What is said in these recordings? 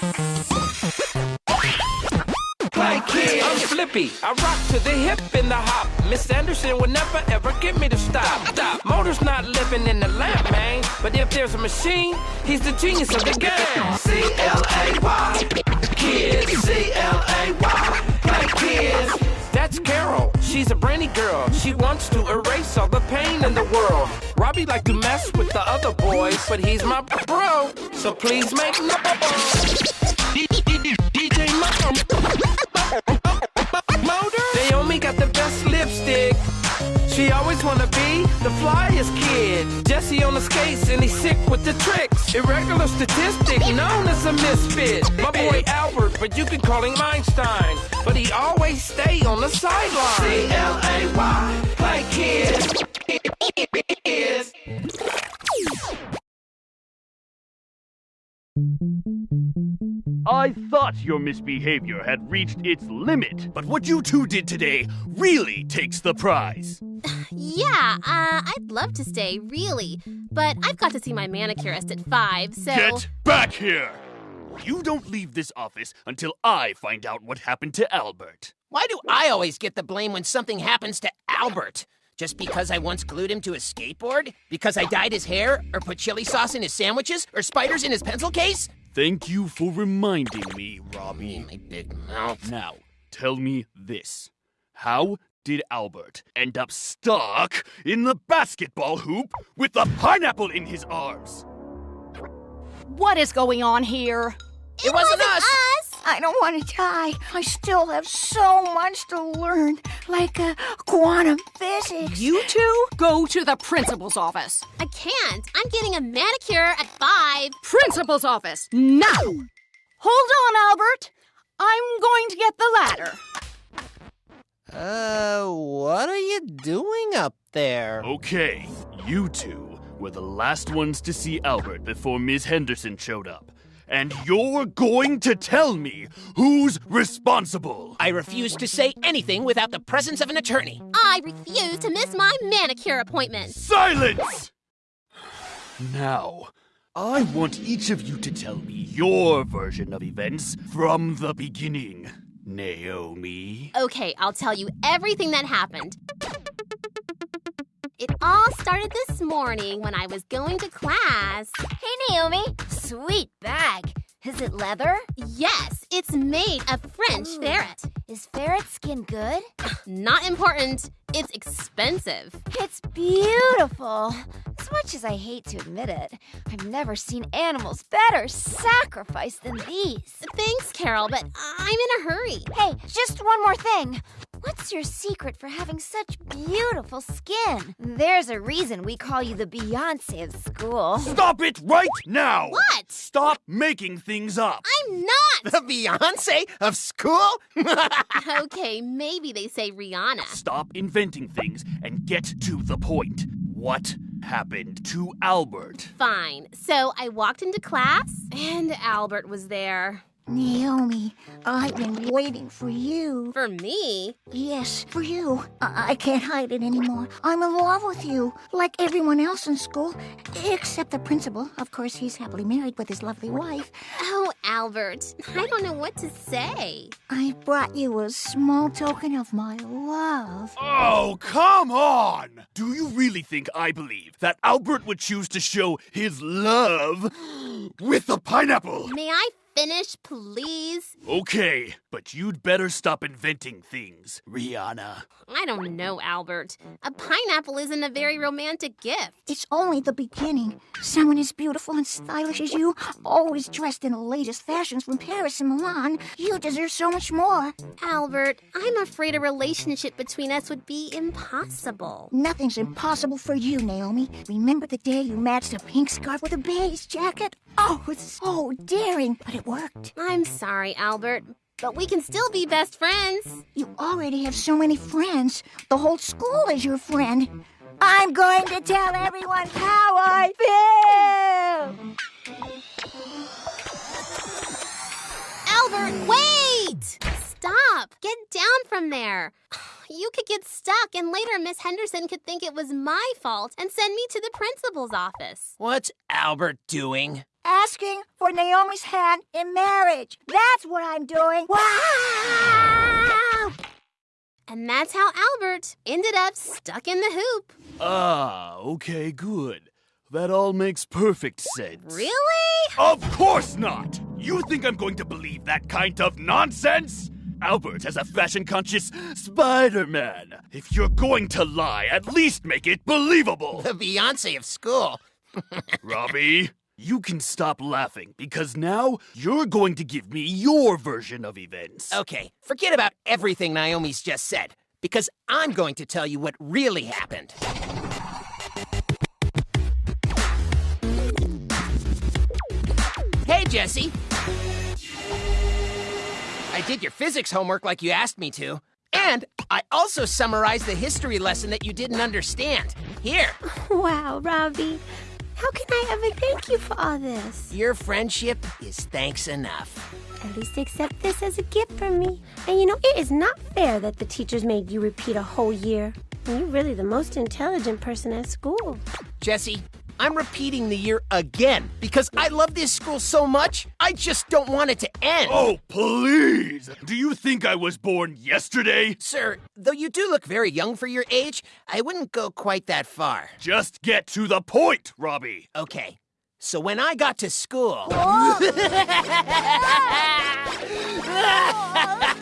Like kid, I'm flippy. I rock to the hip and the hop. Miss Henderson will never ever get me to stop. Stop. Motor's not living in the lamp, man. But if there's a machine, he's the genius of the game. C L A Y, kids. C L A Y, She's a brainy girl. She wants to erase all the pain in the world. Robbie like to mess with the other boys, but he's my bro. So please make noise. DJ Motor. Naomi got the best lipstick. She always wanna be the flyest kid. Jesse on the skates and he's sick with the tricks. Irregular statistic, known as a misfit. My boy Albert, but you can call him Einstein. But he always stay on the sideline. C L A Y, like kids. I thought your misbehavior had reached its limit, but what you two did today really takes the prize. Yeah, uh, I'd love to stay, really. But I've got to see my manicurist at 5, so. Get back here! You don't leave this office until I find out what happened to Albert. Why do I always get the blame when something happens to Albert? Just because I once glued him to a skateboard? Because I dyed his hair? Or put chili sauce in his sandwiches? Or spiders in his pencil case? Thank you for reminding me, Robbie. Oh, my big mouth. Now, tell me this. How did Albert end up stuck in the basketball hoop with the pineapple in his arms? What is going on here? It, wasn't, us. I don't want to die. I still have so much to learn, like uh, quantum physics. You two go to the principal's office. I can't. I'm getting a manicure at 5. Principal's office, now! Hold on, Albert. I'm going to get the ladder. Uh, what are you doing up there? Okay, you two were the last ones to see Albert before Ms. Henderson showed up. And you're going to tell me who's responsible. I refuse to say anything without the presence of an attorney. I refuse to miss my manicure appointment. Silence! Now, I want each of you to tell me your version of events from the beginning. Naomi. Okay, I'll tell you everything that happened. It all started this morning when I was going to class. Hey, Naomi. Sweet bag. Is it leather? Yes, it's made of French Ooh. ferret. Is ferret skin good? Not important. It's expensive. It's beautiful. As much as I hate to admit it, I've never seen animals better sacrificed than these. Thanks, Carol, but I'm in a hurry. Hey, just one more thing. What's your secret for having such beautiful skin? There's a reason we call you the Beyonce of school. Stop it right now! What? Stop making things up! I'm not! The Beyonce of school? okay, maybe they say Rihanna. Stop inventing things and get to the point. What happened to Albert? Fine. So I walked into class, and Albert was there. Naomi, I've been waiting for you. For me? Yes, for you. I, I can't hide it anymore. I'm in love with you, like everyone else in school, except the principal. Of course, he's happily married with his lovely wife. Oh, Albert, I don't know what to say. I brought you a small token of my love. Oh, come on! Do you really think I believe that Albert would choose to show his love with a pineapple? May I finish, please? Okay, but you'd better stop inventing things, Rihanna. I don't know, Albert. A pineapple isn't a very romantic gift. It's only the beginning. Someone as beautiful and stylish as you, always dressed in the latest fashions from Paris and Milan, you deserve so much more. Albert, I'm afraid a relationship between us would be impossible. Nothing's impossible for you, Naomi. Remember the day you matched a pink scarf with a beige jacket? Oh, it's so daring, but it worked. I'm sorry, Albert, but we can still be best friends. You already have so many friends. The whole school is your friend. I'm going to tell everyone how I feel. Albert, wait! Stop! Get down from there. You could get stuck, and later Miss Henderson could think it was my fault and send me to the principal's office. What's Albert doing? Asking for Naomi's hand in marriage. That's what I'm doing. Wow! And that's how Albert ended up stuck in the hoop. Ah, okay, good. That all makes perfect sense. Really? Of course not! You think I'm going to believe that kind of nonsense? Albert has a fashion conscious Spider Man. If you're going to lie, at least make it believable. The Beyonce of school. Robbie, you can stop laughing because now you're going to give me your version of events. Okay, forget about everything Naomi's just said, because I'm going to tell you what really happened. Hey, Jesse. I did your physics homework like you asked me to. And I also summarized the history lesson that you didn't understand. Here, Wow, Robbie. How can I ever thank you for all this? your friendship is thanks enough. At least accept this as a gift from me. And you know, it is not fair that the teachers made you repeat a whole year. And you're really the most intelligent person at school. Jesse, I'm repeating the year again because I love this school so much, I just don't want it to end. Oh, please! Do you think I was born yesterday? Sir, though you do look very young for your age, I wouldn't go quite that far. Just get to the point, Robbie. Okay, so when I got to school.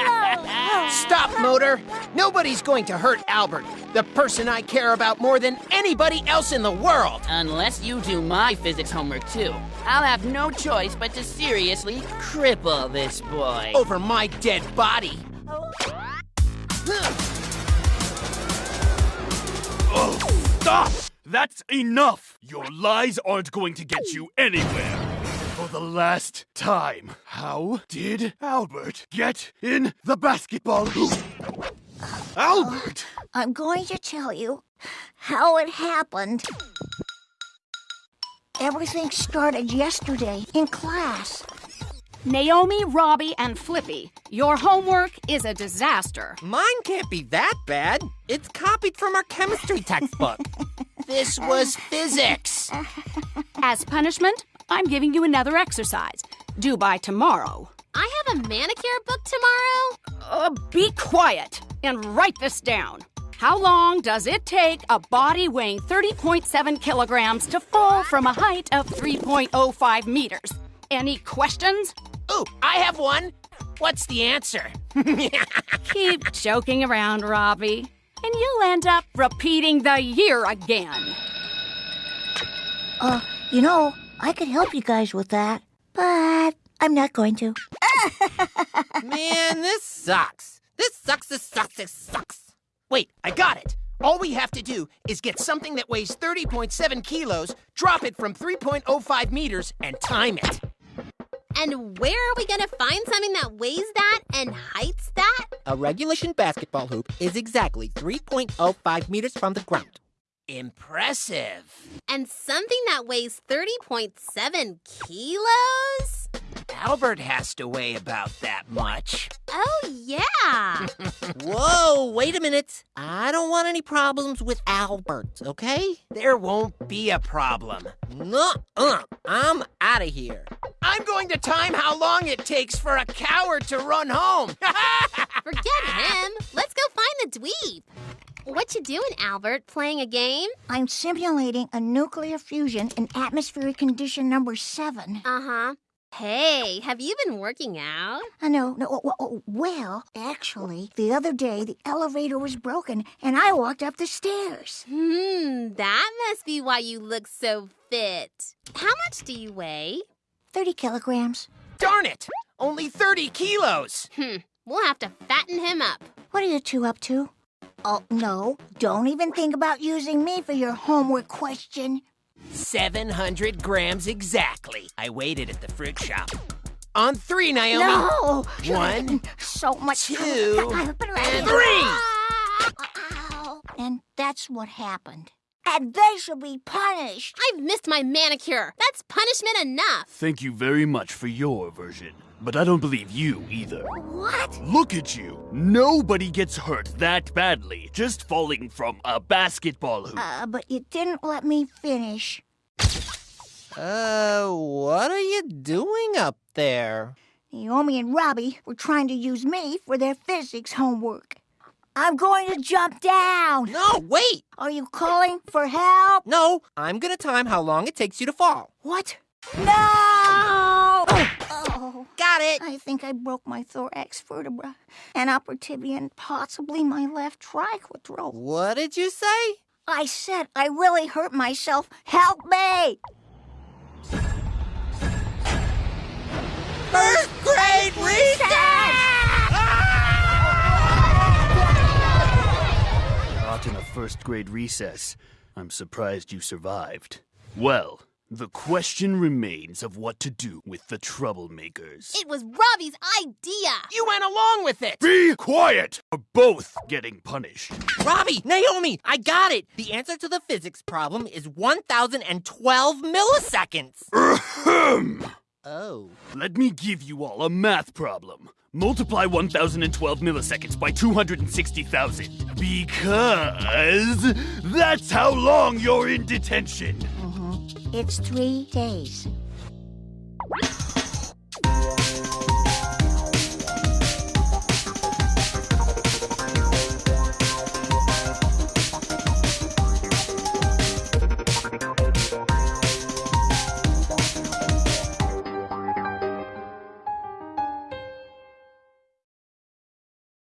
Oh, stop, motor! Nobody's going to hurt Albert, the person I care about more than anybody else in the world! Unless you do my physics homework too, I'll have no choice but to seriously cripple this boy. Over my dead body! Oh, stop! That's enough! Your lies aren't going to get you anywhere. For the last time, how did Albert get in the basketball hoop? Albert! I'm going to tell you how it happened. Everything started yesterday in class. Naomi, Robbie, and Flippy, your homework is a disaster. Mine can't be that bad. It's copied from our chemistry textbook. This was physics! As punishment, I'm giving you another exercise, due by tomorrow. I have a manicure book tomorrow. Uh, be quiet and write this down. How long does it take a body weighing 30.7 kilograms to fall from a height of 3.05 meters? Any questions? Ooh, I have one! What's the answer? Keep joking around, Robbie, and you'll end up repeating the year again. Uh, you know, I could help you guys with that, but I'm not going to. Man, this sucks. This sucks, this sucks, this sucks. Wait, I got it! All we have to do is get something that weighs 30.7 kilos, drop it from 3.05 meters, and time it. And where are we gonna find something that weighs that and heights that? A regulation basketball hoop is exactly 3.05 meters from the ground. Impressive. And something that weighs 30.7 kilos? Albert has to weigh about that much. Oh, yeah. Whoa, wait a minute. I don't want any problems with Albert, okay? There won't be a problem. Nuh-uh. I'm out of here. I'm going to time how long it takes for a coward to run home. Forget him. Let's go find the dweeb. What you doing, Albert? Playing a game? I'm simulating a nuclear fusion in atmospheric condition number seven. Uh-huh. Hey, have you been working out? I know. No, oh, oh, well, actually, the other day the elevator was broken and I walked up the stairs. Hmm, that must be why you look so fit. How much do you weigh? 30 kilograms. Darn it! Only 30 kilos! Hmm, we'll have to fatten him up. What are you two up to? Oh, no. Don't even think about using me for your homework question. 700 grams exactly. I waited at the fruit shop. On three, Naomi. No! One, So much two, and and three! And that's what happened. And they should be punished. I've missed my manicure. That's punishment enough. Thank you very much for your version. But I don't believe you either. What? Look at you. Nobody gets hurt that badly just falling from a basketball hoop. Uh, but you didn't let me finish. Uh, what are you doing up there? Naomi and Robbie were trying to use me for their physics homework. I'm going to jump down. No, wait! Are you calling for help? No, I'm gonna time how long it takes you to fall. What? No! Oh, oh. Got it! I think I broke my thorax vertebra, an upper tibia, and possibly my left triquetral. What did you say? I said I really hurt myself. Help me! First grade recess. I'm surprised you survived. Well, the question remains of what to do with the troublemakers. It was Robbie's idea. You went along with it! Be quiet! We're both getting punished. Robbie, Naomi, I got it! The answer to the physics problem is 1012 milliseconds! Ahem. Oh. Let me give you all a math problem. Multiply 1012 milliseconds by 260,000. Because that's how long you're in detention. Uh-huh. It's three days.